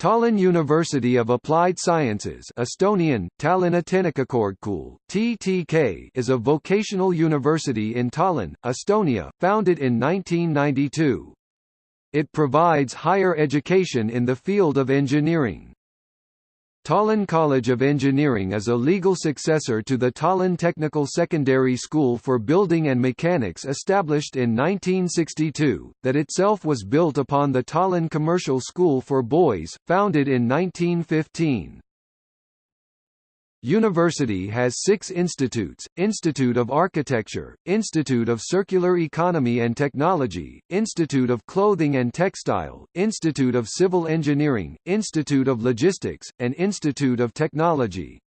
Tallinn University of Applied Sciences Estonian, TTK is a vocational university in Tallinn, Estonia, founded in 1992. It provides higher education in the field of engineering. Tallinn College of Engineering is a legal successor to the Tallinn Technical Secondary School for Building and Mechanics established in 1962, that itself was built upon the Tallinn Commercial School for Boys, founded in 1915. University has six institutes, Institute of Architecture, Institute of Circular Economy and Technology, Institute of Clothing and Textile, Institute of Civil Engineering, Institute of Logistics, and Institute of Technology.